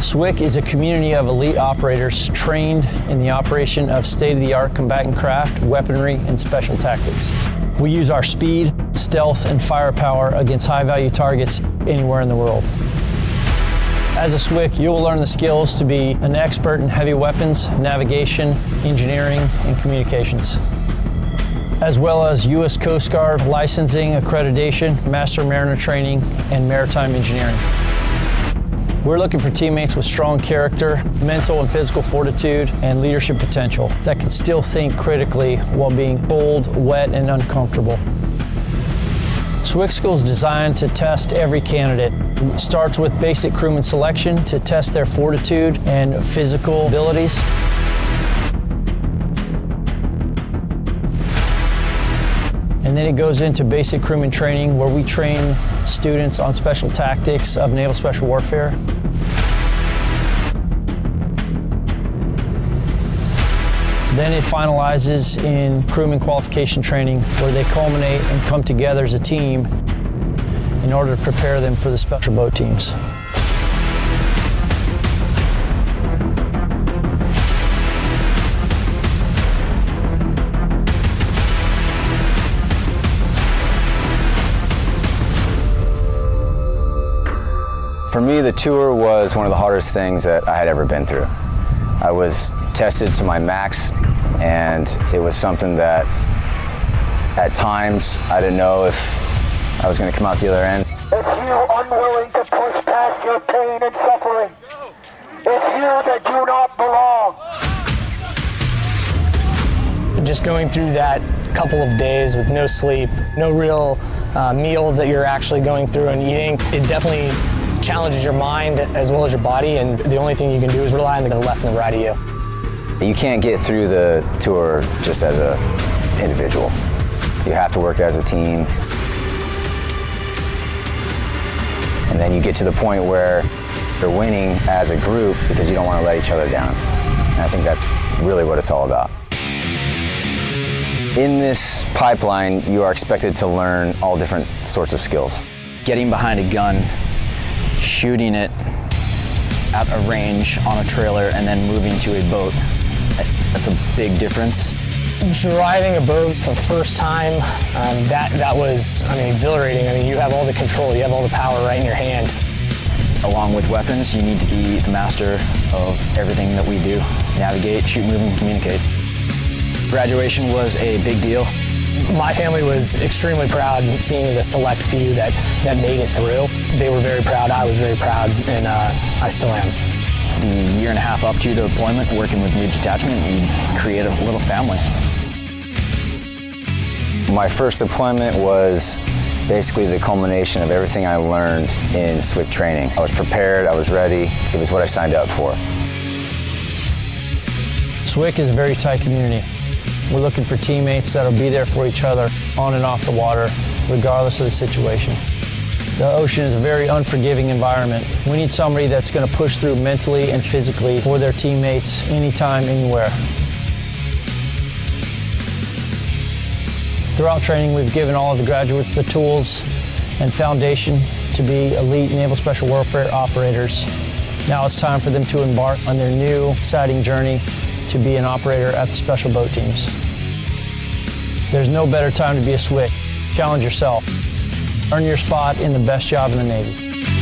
SWCC is a community of elite operators trained in the operation of state-of-the-art combatant craft, weaponry, and special tactics. We use our speed, stealth, and firepower against high-value targets anywhere in the world. As a SWCC, you will learn the skills to be an expert in heavy weapons, navigation, engineering, and communications as well as U.S. Coast Guard licensing, accreditation, master mariner training, and maritime engineering. We're looking for teammates with strong character, mental and physical fortitude, and leadership potential that can still think critically while being cold, wet, and uncomfortable. SWCC School is designed to test every candidate. It starts with basic crewman selection to test their fortitude and physical abilities. And then it goes into basic crewman training where we train students on special tactics of naval special warfare. Then it finalizes in crewman qualification training where they culminate and come together as a team in order to prepare them for the special boat teams. For me, the tour was one of the hardest things that I had ever been through. I was tested to my max, and it was something that at times I didn't know if I was going to come out the other end. If you unwilling to push past your pain and suffering. It's you that do not belong. Just going through that couple of days with no sleep, no real uh, meals that you're actually going through and eating, it definitely challenges your mind as well as your body, and the only thing you can do is rely on the left and the right of you. You can't get through the tour just as an individual. You have to work as a team. And then you get to the point where you're winning as a group because you don't want to let each other down. And I think that's really what it's all about. In this pipeline, you are expected to learn all different sorts of skills. Getting behind a gun shooting it at a range on a trailer and then moving to a boat. That's a big difference. Driving a boat for the first time, um, that, that was, I mean, exhilarating. I mean, you have all the control, you have all the power right in your hand. Along with weapons, you need to be the master of everything that we do. Navigate, shoot, move, and communicate. Graduation was a big deal my family was extremely proud seeing the select few that, that made it through. They were very proud, I was very proud, and uh, I still am. The year and a half up to the deployment, working with new detachment, we create a little family. My first deployment was basically the culmination of everything I learned in SWCC training. I was prepared, I was ready, it was what I signed up for. SWCC is a very tight community. We're looking for teammates that'll be there for each other on and off the water, regardless of the situation. The ocean is a very unforgiving environment. We need somebody that's going to push through mentally and physically for their teammates anytime, anywhere. Throughout training, we've given all of the graduates the tools and foundation to be elite Naval Special Warfare operators. Now it's time for them to embark on their new, exciting journey to be an operator at the special boat teams. There's no better time to be a SWCC. Challenge yourself. Earn your spot in the best job in the Navy.